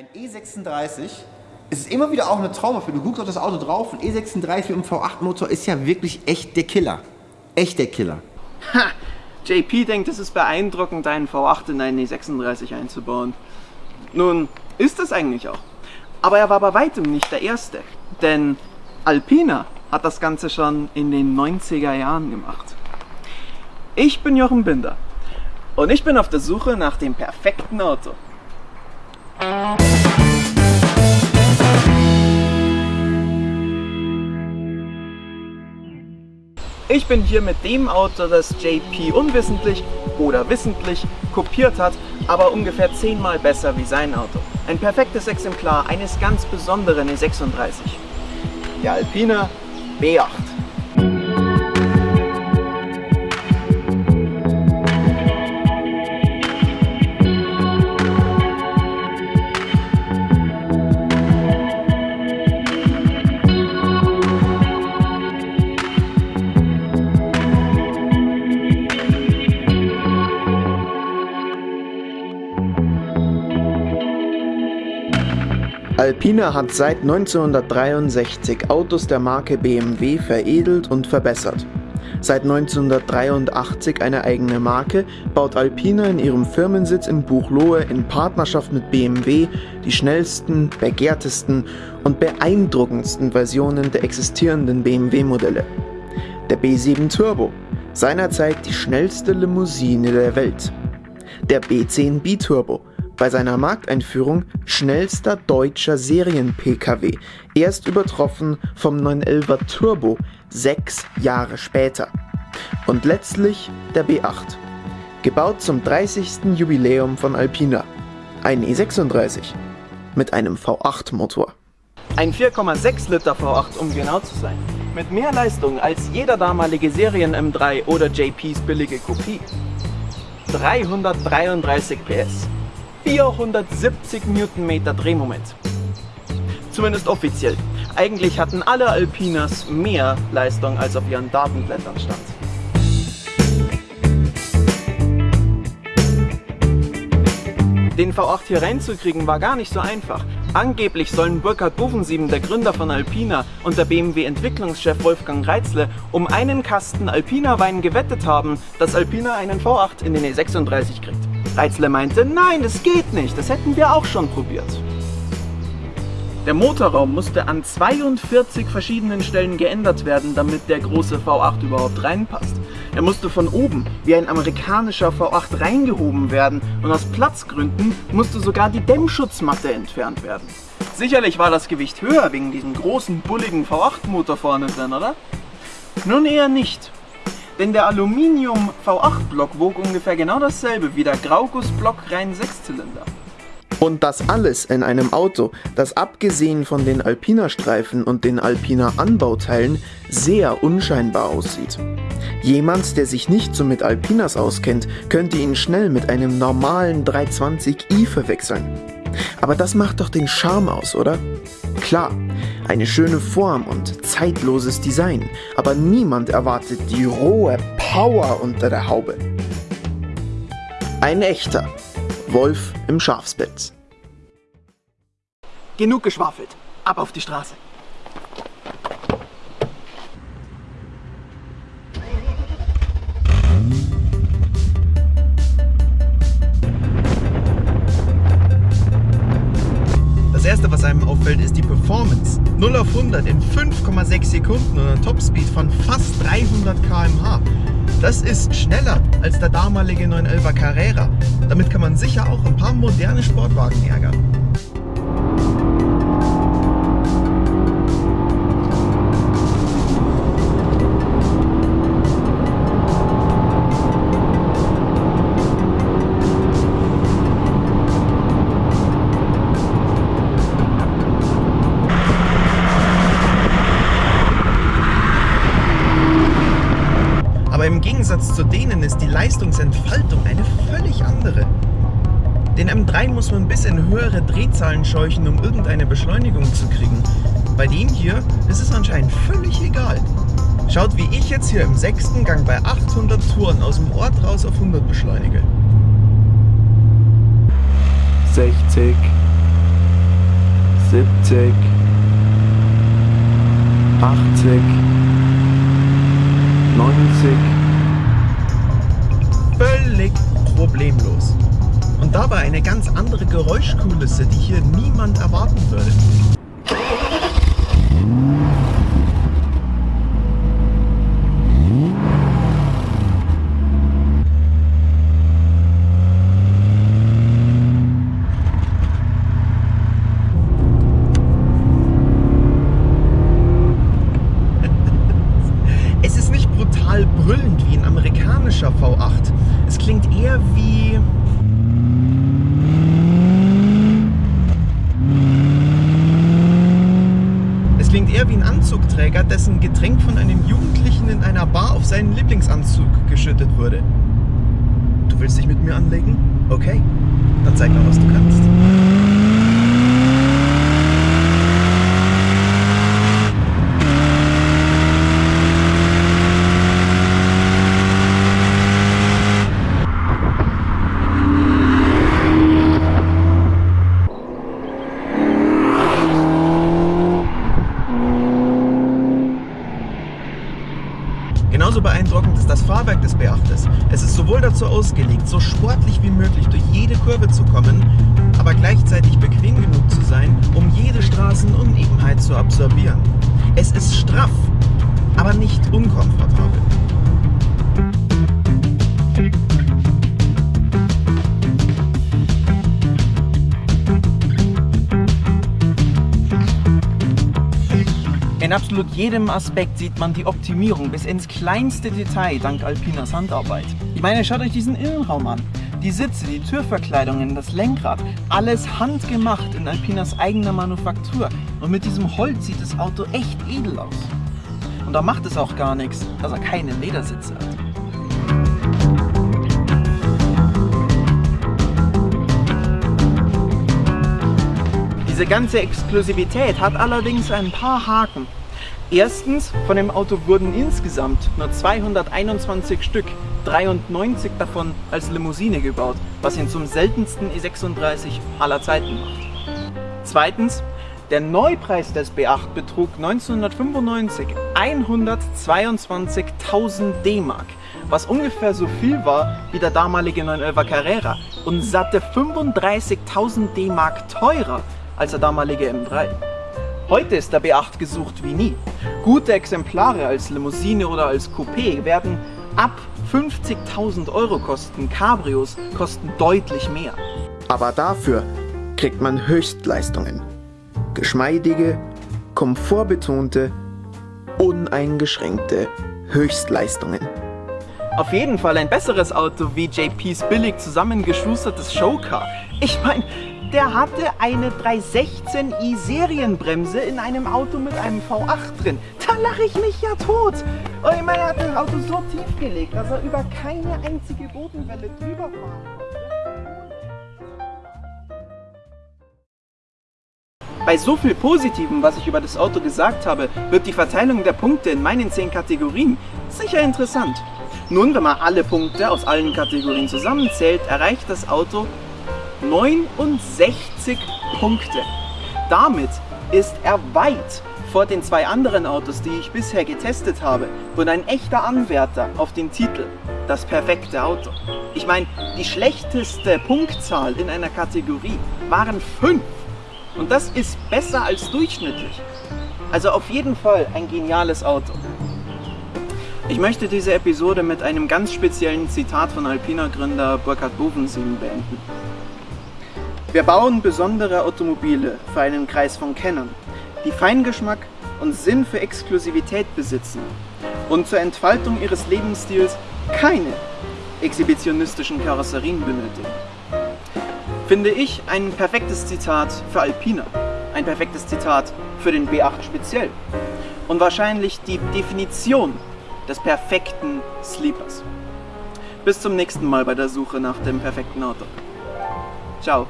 Ein E36 es ist immer wieder auch eine Traumerfüllung. Du guckst auf das Auto drauf und E36 mit dem V8-Motor ist ja wirklich echt der Killer. Echt der Killer. Ha! JP denkt, es ist beeindruckend, einen V8 in einen E36 einzubauen. Nun, ist es eigentlich auch. Aber er war bei weitem nicht der Erste. Denn Alpina hat das Ganze schon in den 90er Jahren gemacht. Ich bin Jochen Binder und ich bin auf der Suche nach dem perfekten Auto. Ich bin hier mit dem Auto, das JP unwissentlich oder wissentlich kopiert hat, aber ungefähr zehnmal besser wie sein Auto. Ein perfektes Exemplar eines ganz besonderen E36. Der Alpina B8. Alpina hat seit 1963 Autos der Marke BMW veredelt und verbessert. Seit 1983 eine eigene Marke, baut Alpina in ihrem Firmensitz in Buchloe in Partnerschaft mit BMW die schnellsten, begehrtesten und beeindruckendsten Versionen der existierenden BMW-Modelle. Der B7 Turbo, seinerzeit die schnellste Limousine der Welt. Der B10 Biturbo, bei seiner Markteinführung schnellster deutscher Serien-Pkw, erst übertroffen vom 911er Turbo sechs Jahre später. Und letztlich der B8, gebaut zum 30. Jubiläum von Alpina, ein E36 mit einem V8-Motor. Ein 4,6 Liter V8, um genau zu sein. Mit mehr Leistung als jeder damalige Serien M3 oder JPs billige Kopie. 333 PS. 470 Newtonmeter Drehmoment. Zumindest offiziell. Eigentlich hatten alle Alpinas mehr Leistung, als auf ihren Datenblättern stand. Den V8 hier reinzukriegen war gar nicht so einfach. Angeblich sollen Burkhard Bovensiemen, der Gründer von Alpina, und der BMW-Entwicklungschef Wolfgang Reitzle um einen Kasten Alpina-Wein gewettet haben, dass Alpina einen V8 in den E36 kriegt. Reitzle meinte, nein, das geht nicht, das hätten wir auch schon probiert. Der Motorraum musste an 42 verschiedenen Stellen geändert werden, damit der große V8 überhaupt reinpasst. Er musste von oben wie ein amerikanischer V8 reingehoben werden und aus Platzgründen musste sogar die Dämmschutzmatte entfernt werden. Sicherlich war das Gewicht höher wegen diesem großen, bulligen V8-Motor vorne drin, oder? Nun eher nicht. Denn der Aluminium V8-Block wog ungefähr genau dasselbe wie der Grauguss-Block rein Sechszylinder. Und das alles in einem Auto, das abgesehen von den Alpina-Streifen und den Alpina-Anbauteilen sehr unscheinbar aussieht. Jemand, der sich nicht so mit Alpinas auskennt, könnte ihn schnell mit einem normalen 320i verwechseln. Aber das macht doch den Charme aus, oder? Klar, eine schöne Form und zeitloses Design, aber niemand erwartet die rohe Power unter der Haube. Ein echter Wolf im Schafspelz. Genug geschwafelt, ab auf die Straße. Das erste, was einem auffällt, ist die Performance. 0 auf 100 in 5,6 Sekunden und ein Topspeed von fast 300 km/h. Das ist schneller als der damalige 911er Carrera. Damit kann man sicher auch ein paar moderne Sportwagen ärgern. Im Gegensatz zu denen ist die Leistungsentfaltung eine völlig andere. Den M3 muss man bis in höhere Drehzahlen scheuchen, um irgendeine Beschleunigung zu kriegen. Bei dem hier ist es anscheinend völlig egal. Schaut, wie ich jetzt hier im sechsten Gang bei 800 Touren aus dem Ort raus auf 100 beschleunige. 60, 70, 80, 90. problemlos. Und dabei eine ganz andere Geräuschkulisse, die hier niemand erwarten würde. Es ist nicht brutal brüllend wie ein amerikanischer V8. Es klingt eher wie... Es klingt eher wie ein Anzugträger, dessen Getränk von einem Jugendlichen in einer Bar auf seinen Lieblingsanzug geschüttet wurde. Du willst dich mit mir anlegen? Okay, dann zeig mal, was du kannst. Genauso beeindruckend ist das Fahrwerk des Beachtes. Es ist sowohl dazu ausgelegt, so sportlich wie möglich durch jede Kurve zu kommen, aber gleichzeitig bequem genug zu sein, um jede Straßenunebenheit zu absorbieren. Es ist straff, aber nicht unkomfortabel. In absolut jedem Aspekt sieht man die Optimierung bis ins kleinste Detail dank Alpinas Handarbeit. Ich meine, schaut euch diesen Innenraum an. Die Sitze, die Türverkleidungen, das Lenkrad, alles handgemacht in Alpinas eigener Manufaktur. Und mit diesem Holz sieht das Auto echt edel aus. Und da macht es auch gar nichts, dass er keine Ledersitze hat. Diese ganze Exklusivität hat allerdings ein paar Haken. Erstens, von dem Auto wurden insgesamt nur 221 Stück, 93 davon als Limousine gebaut, was ihn zum seltensten E36 aller Zeiten macht. Zweitens, der Neupreis des B8 betrug 1995 122.000 D-Mark, was ungefähr so viel war wie der damalige 911 Carrera und satte 35.000 D-Mark teurer als der damalige M3. Heute ist der B8 gesucht wie nie. Gute Exemplare als Limousine oder als Coupé werden ab 50.000 Euro kosten. Cabrios kosten deutlich mehr. Aber dafür kriegt man Höchstleistungen. Geschmeidige, komfortbetonte, uneingeschränkte Höchstleistungen. Auf jeden Fall ein besseres Auto wie JPs billig zusammengeschustertes Showcar. Ich meine, der hatte eine 316i Serienbremse in einem Auto mit einem V8 drin. Da lache ich mich ja tot. Und ich meine, er hat das Auto so tief gelegt, dass er über keine einzige Bodenwelle drüber konnte. Bei so viel Positivem, was ich über das Auto gesagt habe, wird die Verteilung der Punkte in meinen 10 Kategorien sicher interessant. Nun, wenn man alle Punkte aus allen Kategorien zusammenzählt, erreicht das Auto 69 Punkte. Damit ist er weit vor den zwei anderen Autos, die ich bisher getestet habe, und ein echter Anwärter auf den Titel das perfekte Auto. Ich meine, die schlechteste Punktzahl in einer Kategorie waren 5. Und das ist besser als durchschnittlich. Also auf jeden Fall ein geniales Auto. Ich möchte diese Episode mit einem ganz speziellen Zitat von Alpina-Gründer Burkhard Bovensien beenden. Wir bauen besondere Automobile für einen Kreis von Kennern, die Feingeschmack und Sinn für Exklusivität besitzen und zur Entfaltung ihres Lebensstils keine exhibitionistischen Karosserien benötigen. Finde ich ein perfektes Zitat für Alpina, ein perfektes Zitat für den B8 speziell und wahrscheinlich die Definition des perfekten Sleepers. Bis zum nächsten Mal bei der Suche nach dem perfekten Auto. Ciao.